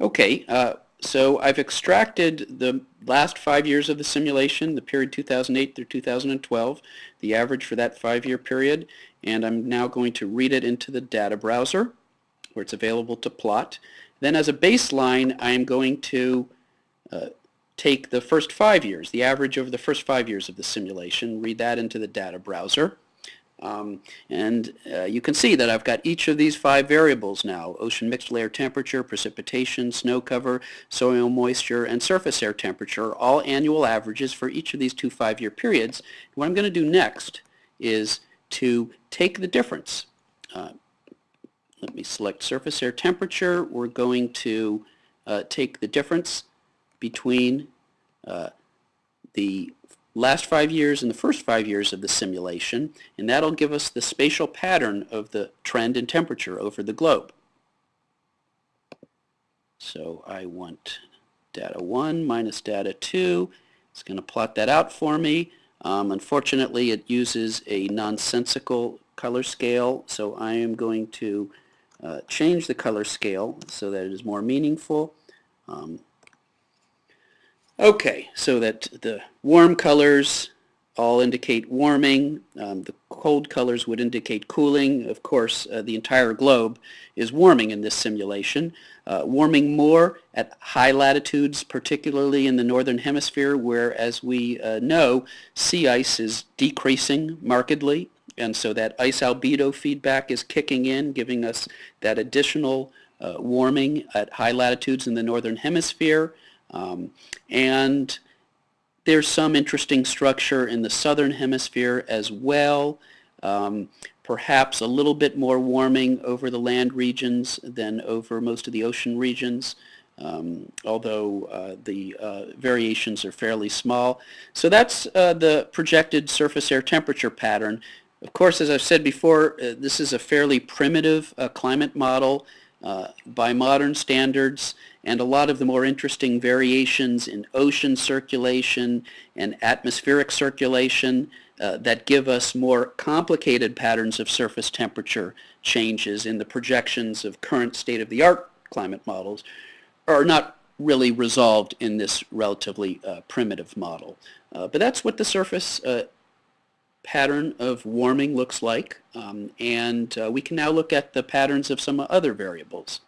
Okay, uh, so I've extracted the last five years of the simulation, the period 2008 through 2012, the average for that five-year period, and I'm now going to read it into the data browser where it's available to plot. Then as a baseline, I'm going to uh, take the first five years, the average over the first five years of the simulation, read that into the data browser. Um, and uh, you can see that I've got each of these five variables now, ocean mixed layer temperature, precipitation, snow cover, soil moisture, and surface air temperature, all annual averages for each of these two five-year periods. What I'm going to do next is to take the difference. Uh, let me select surface air temperature. We're going to uh, take the difference between uh, the last five years and the first five years of the simulation, and that'll give us the spatial pattern of the trend in temperature over the globe. So I want data 1 minus data 2. It's going to plot that out for me. Um, unfortunately, it uses a nonsensical color scale, so I am going to uh, change the color scale so that it is more meaningful. Um, Okay, so that the warm colors all indicate warming. Um, the cold colors would indicate cooling. Of course, uh, the entire globe is warming in this simulation. Uh, warming more at high latitudes, particularly in the northern hemisphere, where, as we uh, know, sea ice is decreasing markedly. And so that ice albedo feedback is kicking in, giving us that additional uh, warming at high latitudes in the northern hemisphere. Um, and there's some interesting structure in the southern hemisphere as well. Um, perhaps a little bit more warming over the land regions than over most of the ocean regions. Um, although uh, the uh, variations are fairly small. So that's uh, the projected surface air temperature pattern. Of course, as I've said before, uh, this is a fairly primitive uh, climate model uh, by modern standards and a lot of the more interesting variations in ocean circulation and atmospheric circulation uh, that give us more complicated patterns of surface temperature changes in the projections of current state-of-the-art climate models are not really resolved in this relatively uh, primitive model. Uh, but that's what the surface uh, pattern of warming looks like. Um, and uh, we can now look at the patterns of some other variables.